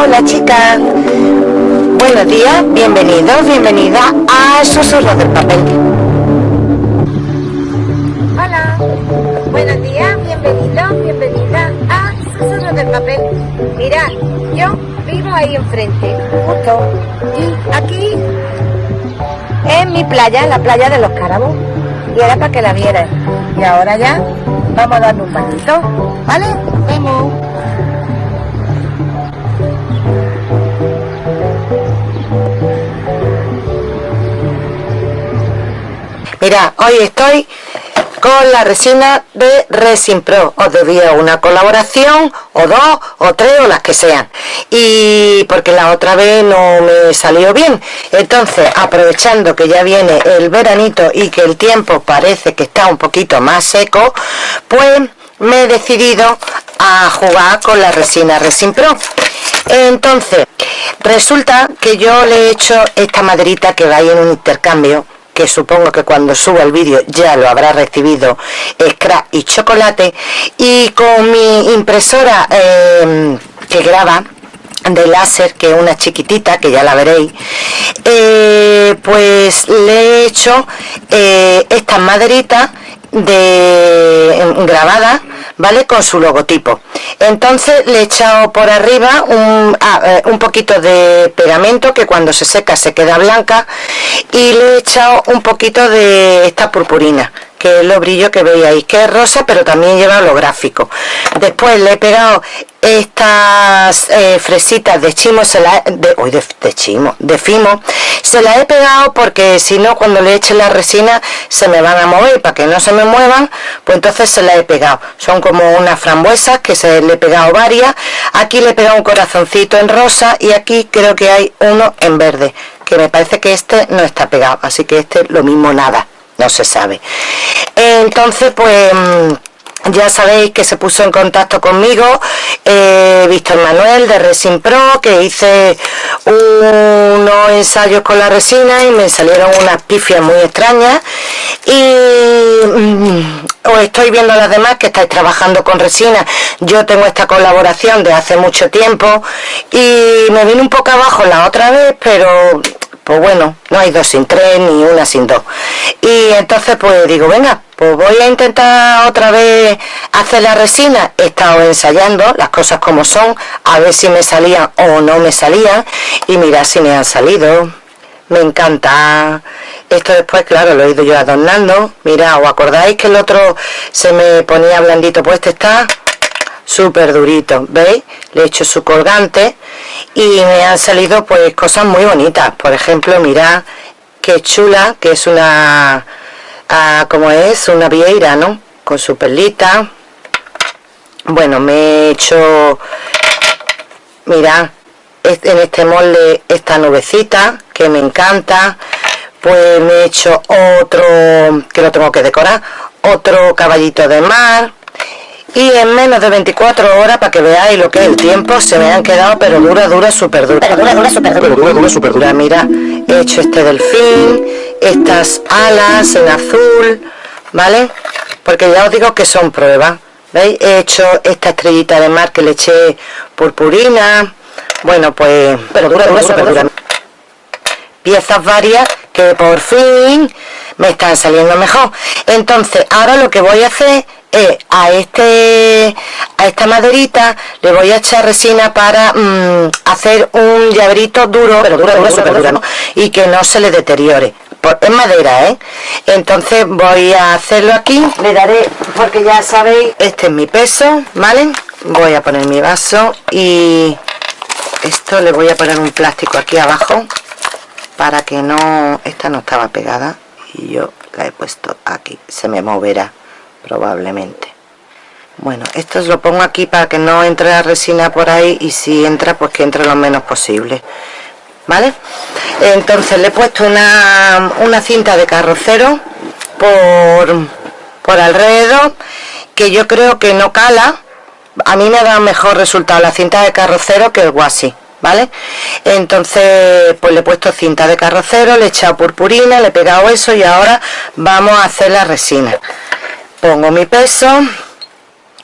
Hola chicas, buenos días, bienvenidos, bienvenida a Susurros del Papel. Hola, buenos días, bienvenidos, bienvenida a Susurros del Papel. Mirad, yo vivo ahí enfrente, justo, y aquí es mi playa, la playa de los Carabos, y era para que la vieras. Y ahora ya vamos a darle un bañito, ¿vale? Vemos. Mira, hoy estoy con la resina de Resin Pro. Os debía una colaboración, o dos, o tres, o las que sean. Y porque la otra vez no me salió bien. Entonces, aprovechando que ya viene el veranito y que el tiempo parece que está un poquito más seco, pues me he decidido a jugar con la resina Resin Pro. Entonces, resulta que yo le he hecho esta maderita que va en un intercambio que supongo que cuando suba el vídeo ya lo habrá recibido scrap y chocolate y con mi impresora em, que graba de láser que es una chiquitita que ya la veréis eh, pues le he hecho eh, estas maderitas de em, grabada vale con su logotipo. Entonces le he echado por arriba un, ah, eh, un poquito de pegamento que cuando se seca se queda blanca y le he echado un poquito de esta purpurina que es lo brillo que veis ahí, que es rosa pero también lleva holográfico después le he pegado estas eh, fresitas de chimo se la de, hoy de, chimo de fimo se las he pegado porque si no cuando le eche la resina se me van a mover para que no se me muevan pues entonces se las he pegado. Son como unas frambuesas que se le he pegado varias. Aquí le he pegado un corazoncito en rosa y aquí creo que hay uno en verde que me parece que este no está pegado así que este lo mismo nada no se sabe. Entonces pues mm, ya sabéis que se puso en contacto conmigo eh, Víctor Manuel de Resin Pro que hice unos ensayos con la resina y me salieron unas pifias muy extrañas. Y mm, os estoy viendo a las demás que estáis trabajando con resina. Yo tengo esta colaboración de hace mucho tiempo y me vine un poco abajo la otra vez pero pues bueno, no hay dos sin tres ni una sin dos. Y entonces pues digo, venga, pues voy a intentar otra vez hacer la resina. He estado ensayando las cosas como son, a ver si me salían o no me salían. Y mira si me han salido. Me encanta. Esto después, claro, lo he ido yo adornando. Mira, ¿os acordáis que el otro se me ponía blandito? Pues este está súper durito, ¿veis? Le he hecho su colgante y me han salido pues cosas muy bonitas. Por ejemplo, mirad qué chula, que es una, ah, como es, una vieira, ¿no? Con su perlita. Bueno, me he hecho, mirad, en este molde esta nubecita que me encanta. Pues me he hecho otro, que lo tengo que decorar, otro caballito de mar y en menos de 24 horas para que veáis lo que es el tiempo se me han quedado pero dura dura súper dura. Pero dura dura súper dura. Dura dura súper dura. Mira he hecho este delfín estas alas en azul vale porque ya os digo que son pruebas. Veis he hecho esta estrellita de mar que le eché purpurina. Bueno pues pero dura dura súper dura. Piezas varias que por fin me están saliendo mejor. Entonces ahora lo que voy a hacer eh, a este a esta maderita le voy a echar resina para mm, hacer un llaverito duro pero duro, duro, super duro, y que no se le deteriore. Es madera ¿eh? entonces voy a hacerlo aquí. Le daré porque ya sabéis este es mi peso vale voy a poner mi vaso y esto le voy a poner un plástico aquí abajo para que no esta no estaba pegada y yo la he puesto aquí. Se me moverá probablemente. Bueno esto lo pongo aquí para que no entre la resina por ahí y si entra pues que entre lo menos posible. Vale entonces le he puesto una, una cinta de carrocero por, por alrededor que yo creo que no cala. A mí me da mejor resultado la cinta de carrocero que el guasi ¿vale? entonces pues le he puesto cinta de carrocero, le he echado purpurina, le he pegado eso y ahora vamos a hacer la resina pongo mi peso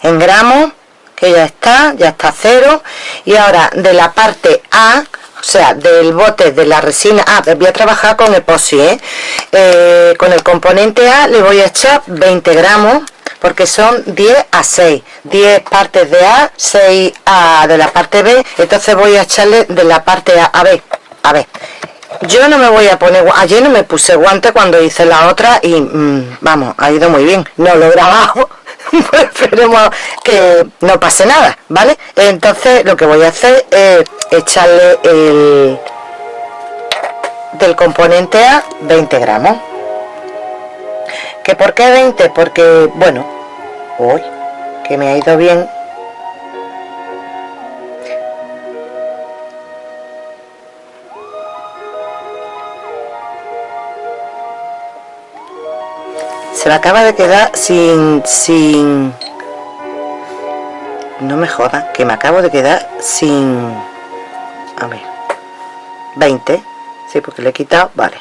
en gramos que ya está ya está cero y ahora de la parte A o sea, del bote de la resina A, ah, voy a trabajar con epoxi, ¿eh? ¿eh? con el componente A le voy a echar 20 gramos, porque son 10 a 6, 10 partes de A, 6 A de la parte B, entonces voy a echarle de la parte A, a ver, a ver, yo no me voy a poner, ayer no me puse guante cuando hice la otra y mm, vamos, ha ido muy bien, no lo he grabado, pues esperemos que no pase nada, ¿vale? Entonces lo que voy a hacer es echarle el del componente A 20 gramos. ¿Que por qué 20? Porque, bueno, hoy que me ha ido bien se me acaba de quedar sin sin no me joda que me acabo de quedar sin a ver 20 sí porque le he quitado vale.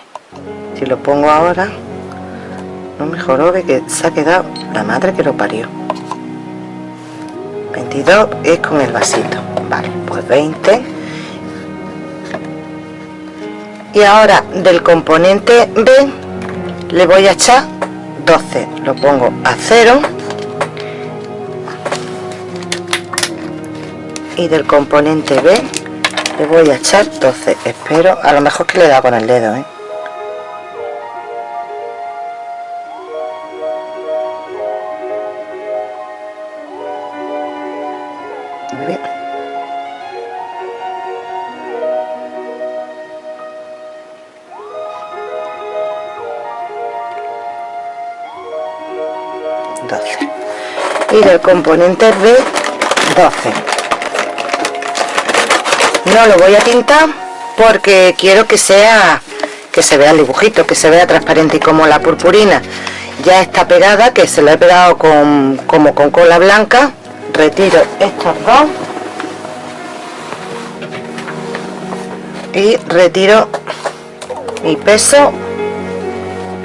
Si lo pongo ahora no mejoró de que se ha quedado la madre que lo parió. 22 es con el vasito vale pues 20 y ahora del componente B le voy a echar 12 lo pongo a 0 y del componente B le voy a echar 12 espero a lo mejor que le da con el dedo ¿eh? 12 y del componente B 12 no lo voy a tintar porque quiero que sea que se vea el dibujito que se vea transparente y como la purpurina. Ya está pegada que se la he pegado con como con cola blanca. Retiro estos dos. Y retiro mi peso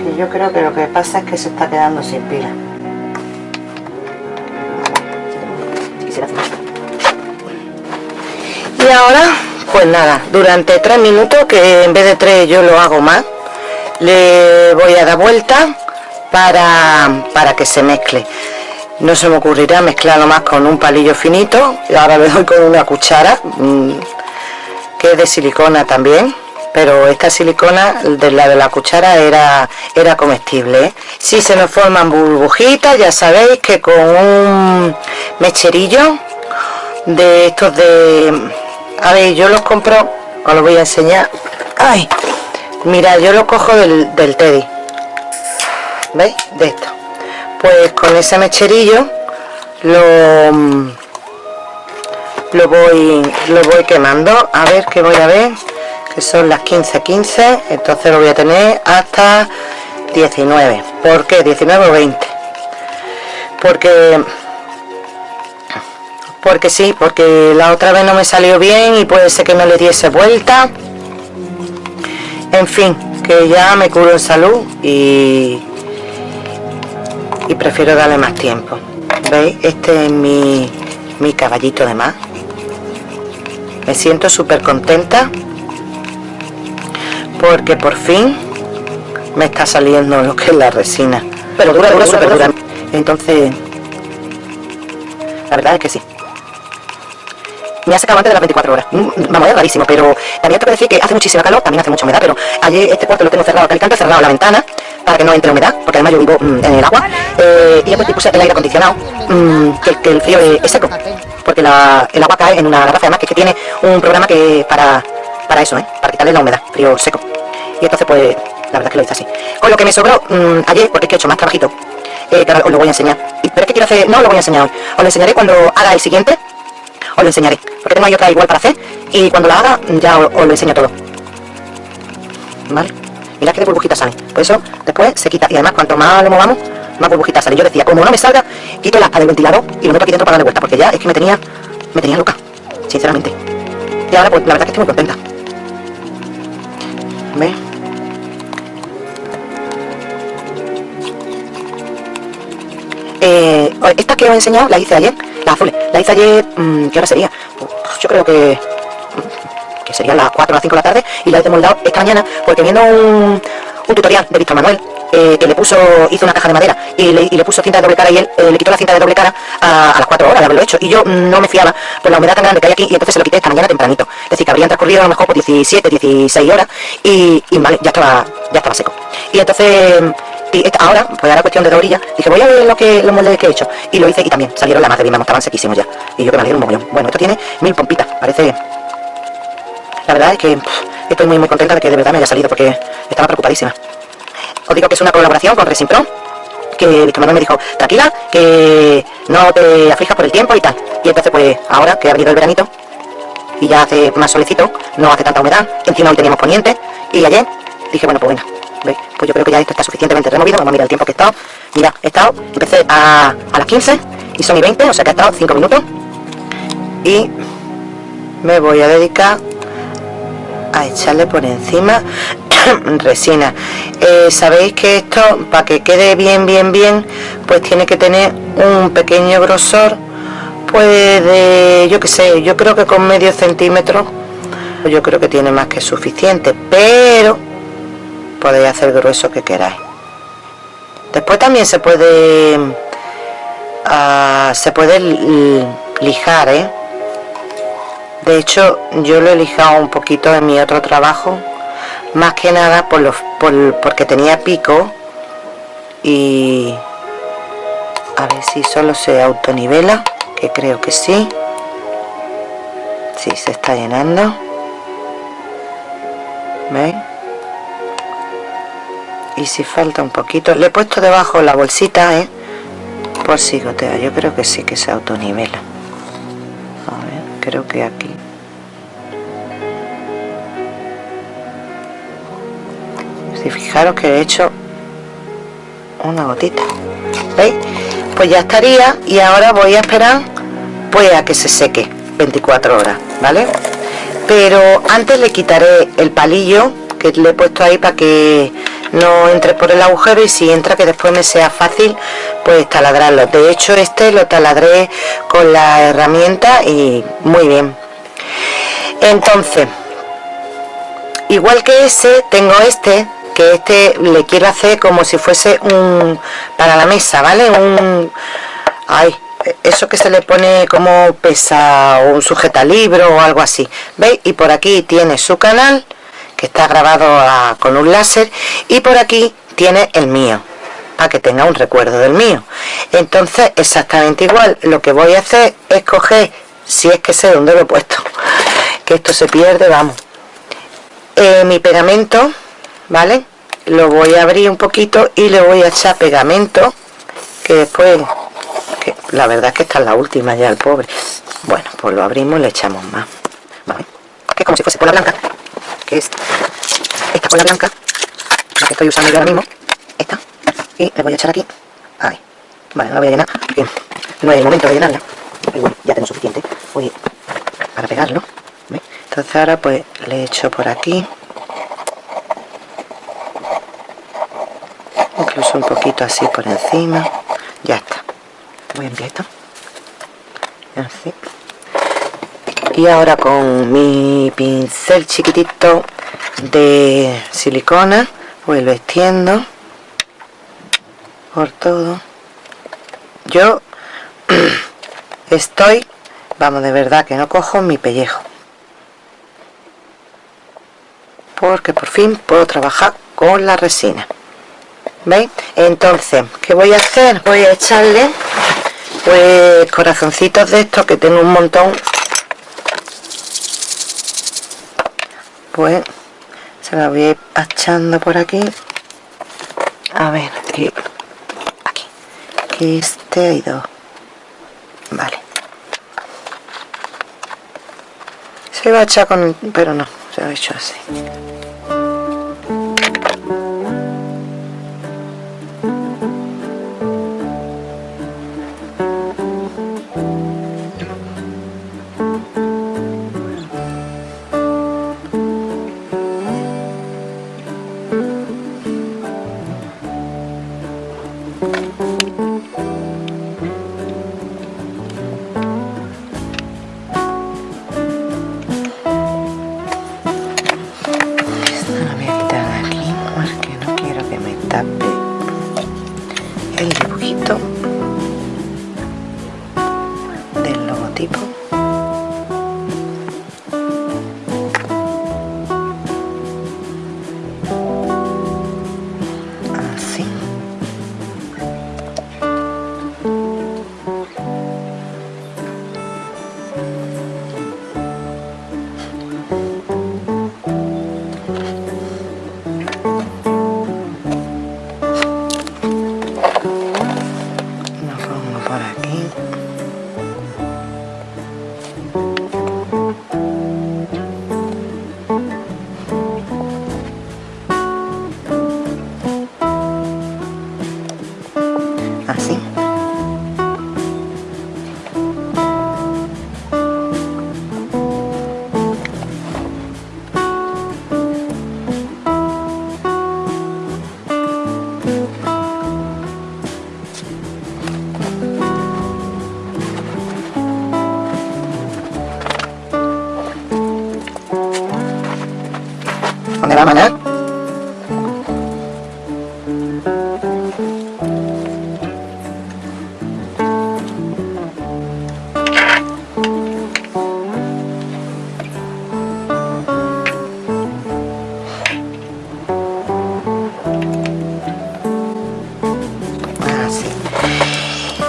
que yo creo que lo que pasa es que se está quedando sin pila pues nada durante tres minutos que en vez de tres yo lo hago más le voy a dar vuelta para, para que se mezcle no se me ocurrirá mezclarlo más con un palillo finito y ahora le doy con una cuchara mm, que es de silicona también pero esta silicona de la de la cuchara era era comestible ¿eh? si se nos forman burbujitas ya sabéis que con un mecherillo de estos de a ver yo los compro os los voy a enseñar. Ay mira yo lo cojo del, del teddy. Veis de esto. Pues con ese mecherillo lo lo voy lo voy quemando. A ver que voy a ver que son las 15 15 entonces lo voy a tener hasta 19 ¿por qué 19 o 20 porque porque sí, porque la otra vez no me salió bien y puede ser que no le diese vuelta. En fin, que ya me curo en salud y y prefiero darle más tiempo. Veis, este es mi, mi caballito de más. Me siento súper contenta porque por fin me está saliendo lo que es la resina. Pero dura, dura, súper dura entonces la verdad es que sí me ha sacado antes de las 24 horas. Mm, vamos, es rarísimo, pero también tengo que decir que hace muchísima calor, también hace mucha humedad, pero ayer este cuarto lo tengo cerrado, he cerrado la ventana para que no entre humedad, porque además yo vivo mm, en el agua, eh, y después puse el aire acondicionado, mm, que, el frío es, seco, porque el agua cae en una garrafa, además que, que tiene un programa que para, para eso, ¿eh? para quitarle la humedad, frío seco. Y entonces pues, la verdad es que lo hice así. Con lo que me sobró ayer, porque es que he hecho más trabajito, eh, os lo voy a enseñar. Pero es que quiero hacer, no lo voy a enseñar hoy, os lo enseñaré cuando haga el siguiente, os lo enseñaré porque tengo ahí otra igual para hacer y cuando la haga ya os, lo enseño todo. Vale. Mirad que de burbujitas sale. Por eso después se quita y además cuanto más lo movamos más burbujitas sale. Yo decía como no me salga quito la aspa del ventilador y lo meto aquí dentro para darle vuelta porque ya es que me tenía me tenía loca sinceramente. Y ahora pues la verdad es que estoy muy contenta. ¿Ves? Eh, estas que os he enseñado las hice ayer La hice ayer, mm, ¿qué hora sería? Yo creo que mm, que serían las 4 o las 5 de la tarde y la he demoldado esta mañana porque viendo un, un tutorial de Víctor Manuel eh, que le puso, hizo una caja de madera y le, y le, puso cinta de doble cara y él eh, le quitó la cinta de doble cara a, las 4 horas de haberlo hecho. Y yo no me fiaba por la humedad tan grande que hay aquí y entonces se lo quité esta mañana tempranito. Es decir, que habrían transcurrido a lo mejor por 17, 16 horas y, y vale, ya estaba, ya estaba seco. Y entonces y esta, ahora, pues ahora cuestión de dos orillas, dije voy a ver lo que los moldes que he hecho. Y lo hice y también salieron la más de bien, estaban sequísimos ya. Y yo que me alegro un mogollón. Bueno, esto tiene mil pompitas, parece. La verdad es que estoy muy muy contenta de que de verdad me haya salido porque estaba preocupadísima. Os digo que es una colaboración con Resin Pro, que Víctor Manuel me dijo, tranquila, que no te aflijas por el tiempo y tal. Y entonces pues ahora que ha venido el veranito y ya hace más solecito, no hace tanta humedad, encima hoy teníamos poniente y ayer dije, bueno pues venga, pues yo creo que ya esto está suficientemente removido, vamos a mirar el tiempo que he estado. Mira, he estado, empecé a, a las 15 y son y 20, o sea que he estado 5 minutos. Y me voy a dedicar a echarle por encima resina eh, sabéis que esto para que quede bien bien bien pues tiene que tener un pequeño grosor pues de yo que sé yo creo que con medio centímetro yo creo que tiene más que suficiente pero podéis hacer grueso que queráis después también se puede uh, se puede lijar ¿eh? de hecho yo lo he lijado un poquito en mi otro trabajo más que nada por los por, porque tenía pico y a ver si solo se autonivela que creo que sí sí se está llenando ¿veis? Y si falta un poquito le he puesto debajo la bolsita ¿eh? por si gotea yo creo que sí que se autonivela a creo que aquí si fijaros que he hecho una gotita ¿veis? pues ya estaría y ahora voy a esperar pues a que se seque 24 horas ¿vale? pero antes le quitaré el palillo que le he puesto ahí para que no entre por el agujero y si entra que después me sea fácil pues taladrarlo. De hecho este lo taladré con la herramienta y muy bien. Entonces igual que ese tengo este que este le quiero hacer como si fuese un para la mesa vale un ay eso que se le pone como pesa o un sujeta libro o algo así veis y por aquí tiene su canal que está grabado a, con un láser y por aquí tiene el mío para que tenga un recuerdo del mío. Entonces exactamente igual lo que voy a hacer es coger si es que sé dónde lo he puesto que esto se pierde vamos. Eh, mi pegamento vale lo voy a abrir un poquito y le voy a echar pegamento que después la verdad es que esta es la última ya el pobre. Bueno pues lo abrimos y le echamos más. ¿vale? que es como si fuese cola blanca que es esta cola blanca la que estoy usando yo ahora mismo esta y le voy a echar aquí. Ahí vale no la voy a llenar no es momento de llenarla pero ya tengo suficiente voy para pegarlo entonces ahora pues le echo por aquí incluso un poquito así por encima ya está. Voy a enviar esto así y ahora con mi pincel chiquitito de silicona pues lo extiendo por todo yo estoy vamos de verdad que no cojo mi pellejo porque por fin puedo trabajar con la resina ¿veis? entonces, ¿qué voy a hacer? voy a echarle pues corazoncitos de estos que tengo un montón pues se la voy a ir echando por aquí. A ver, aquí. Aquí, aquí este hay dos. Vale. Se va a echar con pero no, se ha hecho así 답변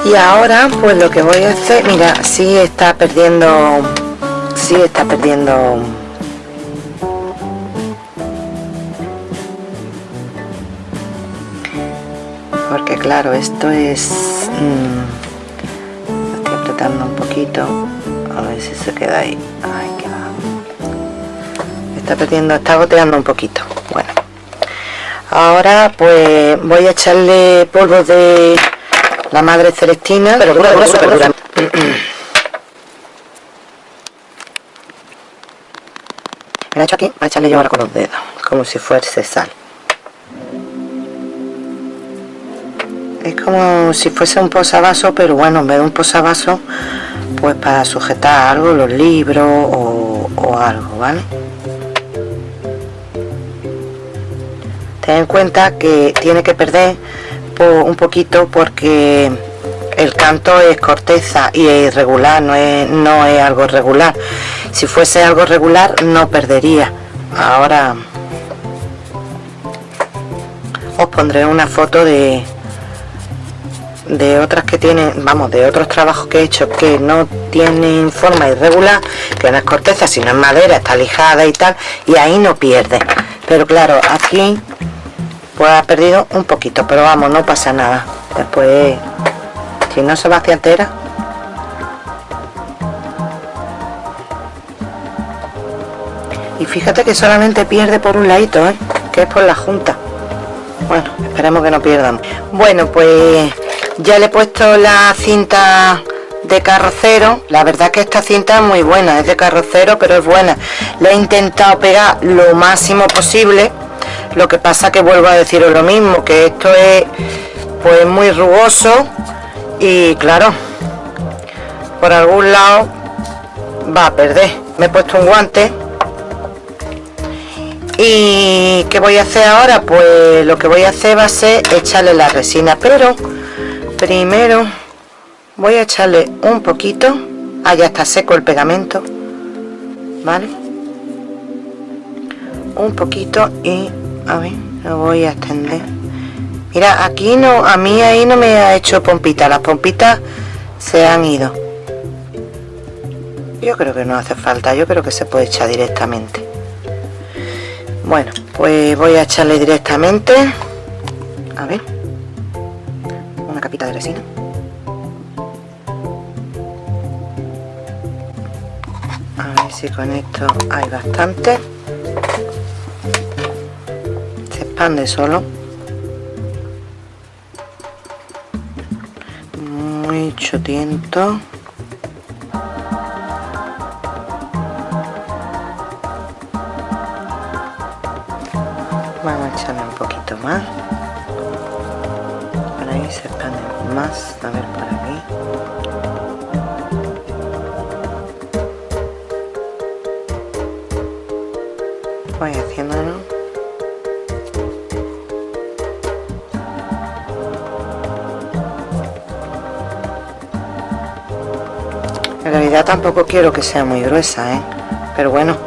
y ahora pues lo que voy a hacer mira si está perdiendo si está perdiendo. Porque claro esto es mmm, estoy apretando un poquito. A ver si se queda ahí. Ay, qué está perdiendo está goteando un poquito. Bueno. Ahora pues voy a echarle polvo de la madre celestina pero dura, dura, dura, me la he hecho aquí para echarle yo ahora con los dedos como si fuese sal. Es como si fuese un posavasos pero bueno en vez de un posavasos pues para sujetar algo los libros o, o algo vale ten en cuenta que tiene que perder un poquito porque el canto es corteza y es irregular, no es, no es algo regular. Si fuese algo regular no perdería. Ahora os pondré una foto de de otras que tienen, vamos, de otros trabajos que he hecho que no tienen forma irregular, que no es corteza, sino es madera, está lijada y tal, y ahí no pierde. Pero claro, aquí pues ha perdido un poquito pero vamos no pasa nada. Después si no se va hacia entera. Y fíjate que solamente pierde por un ladito ¿eh? que es por la junta. Bueno esperemos que no pierdan bueno pues ya le he puesto la cinta de carrocero. La verdad que esta cinta es muy buena es de carrocero pero es buena. Le he intentado pegar lo máximo posible lo que pasa que vuelvo a deciros lo mismo que esto es pues muy rugoso y claro por algún lado va a perder. Me he puesto un guante. Y ¿qué voy a hacer ahora? pues lo que voy a hacer va a ser echarle la resina pero primero voy a echarle un poquito. Ah ya está seco el pegamento vale un poquito y a ver lo voy a extender mira aquí no a mí ahí no me ha hecho pompita. Las pompitas se han ido. Yo creo que no hace falta yo creo que se puede echar directamente. Bueno pues voy a echarle directamente a ver una capita de resina. A ver si con esto hay bastante de solo. Mucho tiento. Vamos a echarle un poquito más. Por ahí se expande más a ver por aquí voy haciéndolo realidad tampoco quiero que sea muy gruesa ¿eh? pero bueno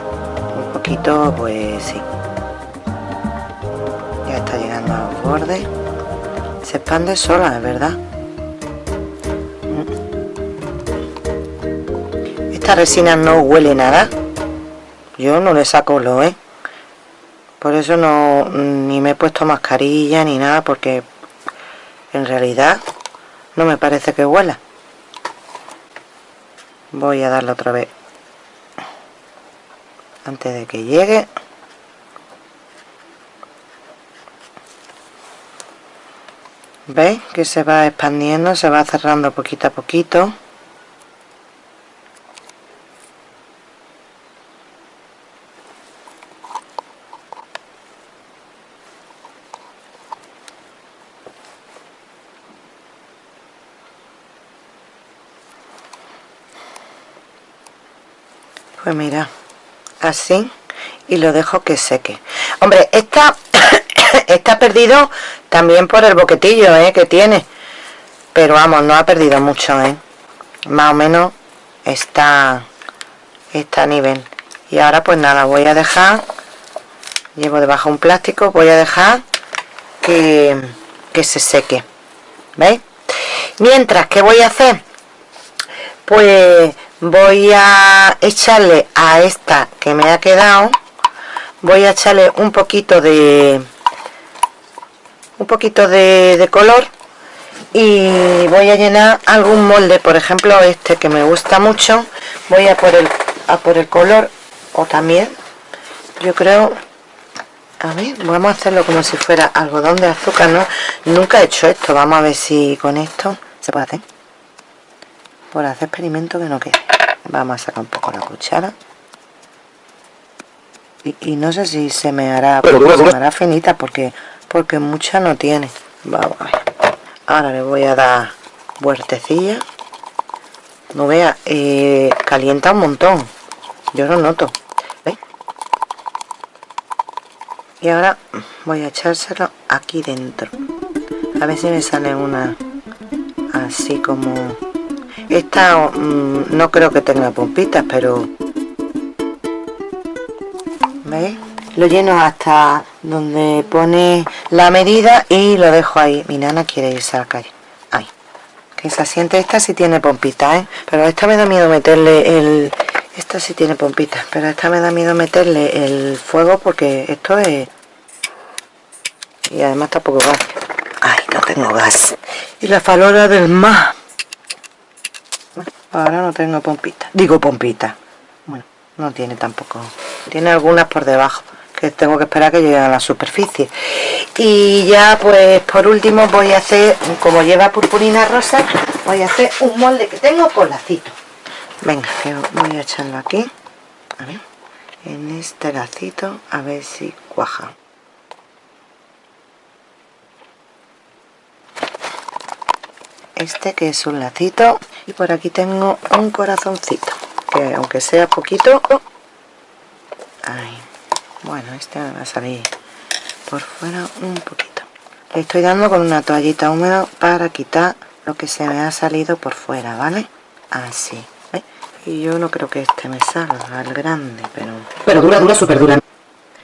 un poquito pues sí. Ya está llegando a los bordes. Se expande sola es verdad. Esta resina no huele nada. Yo no le saco lo ¿eh? por eso no ni me he puesto mascarilla ni nada porque en realidad no me parece que huela voy a darle otra vez. Antes de que llegue. ¿veis? que se va expandiendo se va cerrando poquito a poquito pues mira así y lo dejo que seque hombre esta está perdido también por el boquetillo ¿eh? que tiene pero vamos no ha perdido mucho ¿eh? más o menos está está a nivel y ahora pues nada voy a dejar llevo debajo un plástico voy a dejar que, que se seque ¿veis? mientras que voy a hacer pues voy a echarle a esta que me ha quedado. Voy a echarle un poquito de un poquito de, color. Y voy a llenar algún molde por ejemplo este que me gusta mucho. Voy a por el a por el color o también yo creo a ver vamos a hacerlo como si fuera algodón de azúcar no nunca he hecho esto vamos a ver si con esto se puede hacer por hacer experimento que no quede vamos a sacar un poco la cuchara. Y, no sé si se me hará se me hará finita porque porque mucha no tiene. Vamos a ver. Ahora le voy a dar vueltecilla. No vea eh, calienta un montón. Yo lo noto. Y ahora voy a echárselo aquí dentro. A ver si me sale una así como esta mm, no creo que tenga pompitas pero ¿veis? lo lleno hasta donde pone la medida y lo dejo ahí. Mi nana quiere irse a la calle. Ahí. Que se asiente esta si tiene pompitas ¿eh? pero esta me da miedo meterle el esta sí tiene pompitas pero esta me da miedo meterle el fuego porque esto es y además tampoco gas. Ay no tengo gas. Y la falora del mar ahora no tengo pompitas digo pompitas bueno no tiene tampoco. Tiene algunas por debajo que tengo que esperar que llegue a la superficie. Y ya pues por último voy a hacer como lleva purpurina rosa voy a hacer un molde que tengo con lacito venga voy a echarlo aquí. A ver, en este lacito a ver si cuaja este que es un lacito y por aquí tengo un corazoncito que aunque sea poquito bueno este me va a salir por fuera un poquito. Le estoy dando con una toallita húmeda para quitar lo que se me ha salido por fuera vale así y yo no creo que este me salga al grande pero pero dura dura súper dura.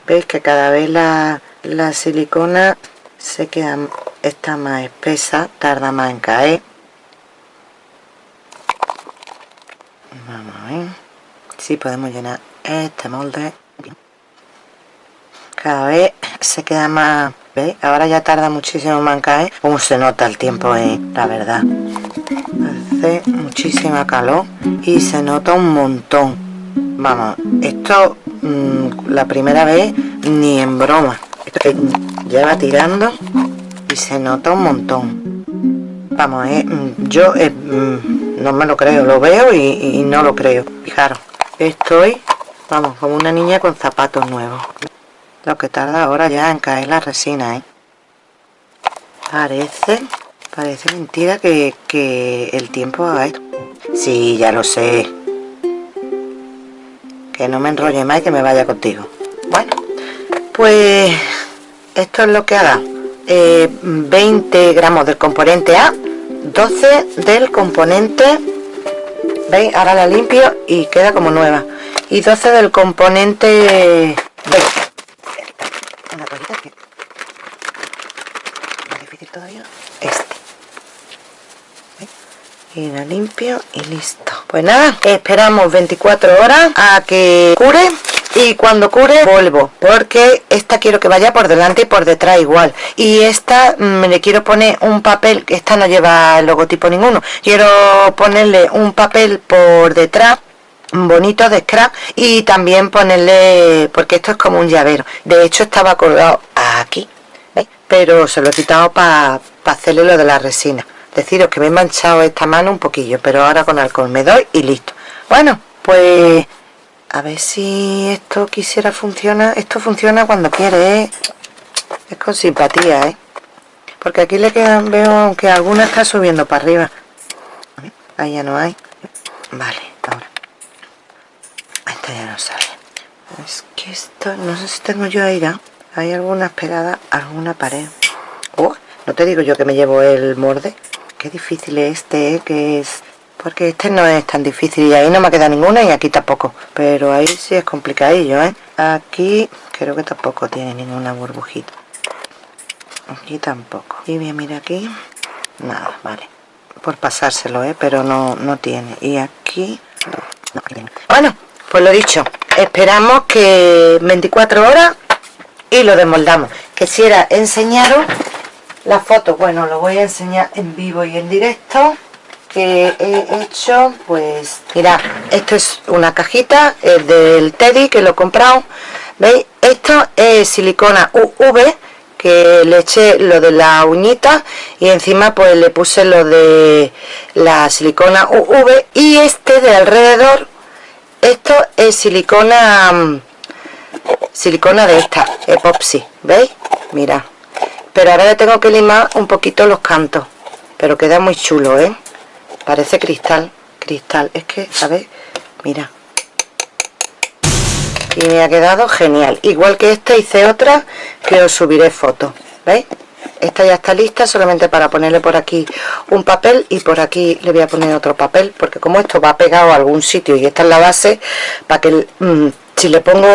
Veis que cada vez la, la silicona se queda está más espesa tarda más en caer. Vamos a ver si podemos llenar este molde. Cada vez se queda más ¿veis? ahora ya tarda muchísimo más en caer. Como se nota el tiempo eh, la verdad. Hace muchísima calor y se nota un montón. Vamos esto mm, la primera vez ni en broma. Esto que lleva tirando y se nota un montón. Vamos eh, mm, yo eh, mm, no me lo creo lo veo y, no lo creo. Fijaros estoy vamos como una niña con zapatos nuevos. Lo que tarda ahora ya en caer la resina ¿eh? parece parece mentira que, que el tiempo haga esto. Sí ya lo sé. Que no me enrolle más y que me vaya contigo. Bueno pues esto es lo que haga eh, 20 gramos del componente A 12 del componente veis ahora la limpio y queda como nueva. Y 12 del componente B. Una toallita que difícil todavía. Este. Y la limpio y listo. Pues nada esperamos 24 horas a que cure y cuando cure vuelvo porque esta quiero que vaya por delante y por detrás igual. Y esta me mm, le quiero poner un papel que esta no lleva logotipo ninguno. Quiero ponerle un papel por detrás bonito de scrap y también ponerle porque esto es como un llavero. De hecho estaba colgado aquí ¿veis? pero se lo he quitado para hacerle lo de la resina. Deciros que me he manchado esta mano un poquillo pero ahora con alcohol me doy y listo. Bueno pues a ver si esto quisiera funcionar esto funciona cuando quiere ¿eh? es con simpatía ¿eh? porque aquí le quedan veo que alguna está subiendo para arriba. Ahí ya no hay. Vale ahora. Esta ya no sale. Es que esto no sé si tengo yo aire. Hay algunas pegadas alguna pared. Oh, no te digo yo que me llevo el morde qué difícil es este ¿eh? que es porque este no es tan difícil y ahí no me queda ninguna y aquí tampoco. Pero ahí sí es complicadillo ¿eh? aquí creo que tampoco tiene ninguna burbujita. Aquí tampoco. Y bien mira aquí. Nada vale. Por pasárselo ¿eh? pero no, no tiene. Y aquí bueno pues lo dicho. Esperamos que 24 horas y lo desmoldamos. Quisiera enseñaros la foto. Bueno lo voy a enseñar en vivo y en directo que he hecho pues mira esto es una cajita es del Teddy que lo he comprado veis esto es silicona UV que le eché lo de la uñita y encima pues le puse lo de la silicona UV y este de alrededor esto es silicona mm, silicona de esta epoxi veis mira pero ahora le tengo que limar un poquito los cantos pero queda muy chulo ¿eh? Parece cristal cristal. Es que ver mira. Y me ha quedado genial. Igual que esta hice otra que os subiré fotos veis esta ya está lista solamente para ponerle por aquí un papel y por aquí le voy a poner otro papel porque como esto va pegado a algún sitio y esta es la base para que mm, si le pongo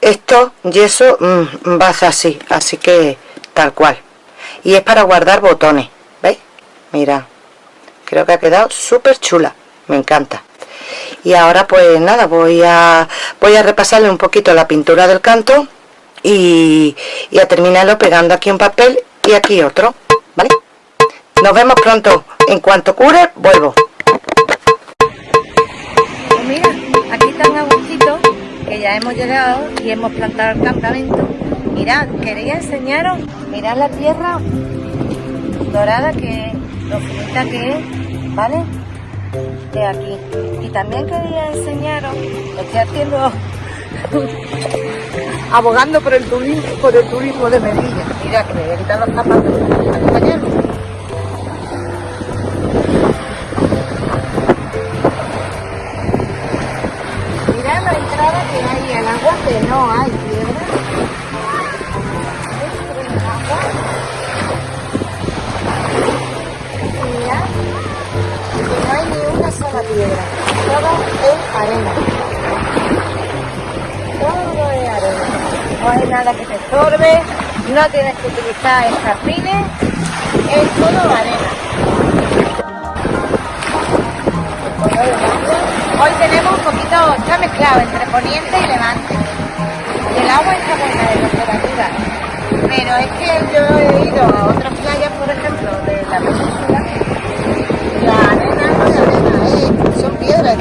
esto yeso mmm, va a ser así así que tal cual. Y es para guardar botones veis mira creo que ha quedado súper chula me encanta. Y ahora pues nada voy a voy a repasarle un poquito la pintura del canto y, a terminarlo pegando aquí un papel y aquí otro ¿vale? nos vemos pronto. En cuanto cure vuelvo. Pues mira aquí están Agustito que ya hemos llegado y hemos plantado el campamento. Mirad quería enseñaros mirad la tierra dorada que lo finita que es vale de aquí. Y también quería enseñaros estoy haciendo abogando por el turismo, por el turismo de Melilla. Mira que me voy a quitar los zapatos nada que te estorbe, no tienes que utilizar escarpines, es todo arena. Hoy tenemos un poquito, está mezclado entre poniente y levante. El agua está buena de temperatura, pero es que yo he ido a otras playas, por ejemplo, de la península, la arena no es arena, son piedras.